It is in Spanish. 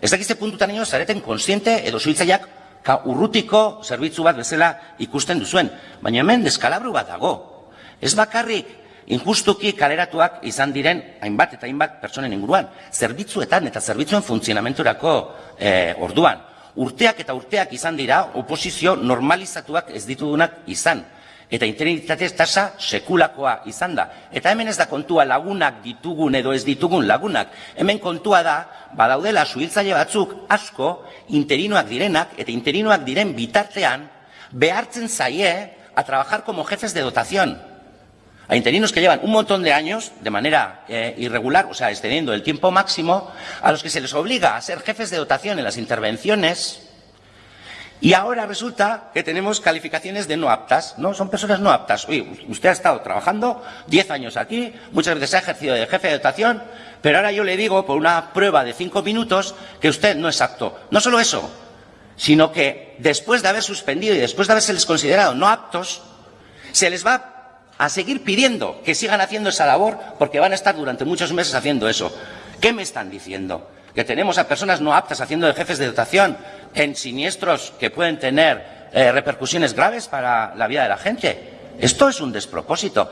Ez dakizte puntutan ino zareten konsiente edo suitzaiak ka urrutiko zerbitzu bat bezala ikusten duzuen. Baina hemen deskalabru bat dago. Ez bakarrik injustuki kaleratuak izan diren hainbat eta hainbat pertsonen inguruan. Zerbitzuetan eta zerbitzuen funtzionamenturako eh, orduan. Urteak eta urteak izan dira oposizio normalizatuak ez ditudunak izan eta interinitate tasa sekulakoa izan da. Eta hemen ez da kontua lagunak ditugun edo ez ditugun lagunak. Hemen kontua da, badaudela suhiltzaile batzuk asko interinoak direnak eta interinoak diren bitartean behartzen zaie a trabajar como jefes de dotación. A interinos que llevan un montón de años de manera eh, irregular, o sea, extendiendo el tiempo máximo, a los que se les obliga a ser jefes de dotación en las intervenciones y ahora resulta que tenemos calificaciones de no aptas, ¿no? Son personas no aptas. Oye, usted ha estado trabajando 10 años aquí, muchas veces ha ejercido de jefe de dotación, pero ahora yo le digo por una prueba de 5 minutos que usted no es apto. No solo eso, sino que después de haber suspendido y después de haberse considerado no aptos, se les va a seguir pidiendo que sigan haciendo esa labor porque van a estar durante muchos meses haciendo eso. ¿Qué me están diciendo? Que tenemos a personas no aptas haciendo de jefes de dotación en siniestros que pueden tener eh, repercusiones graves para la vida de la gente. Esto es un despropósito.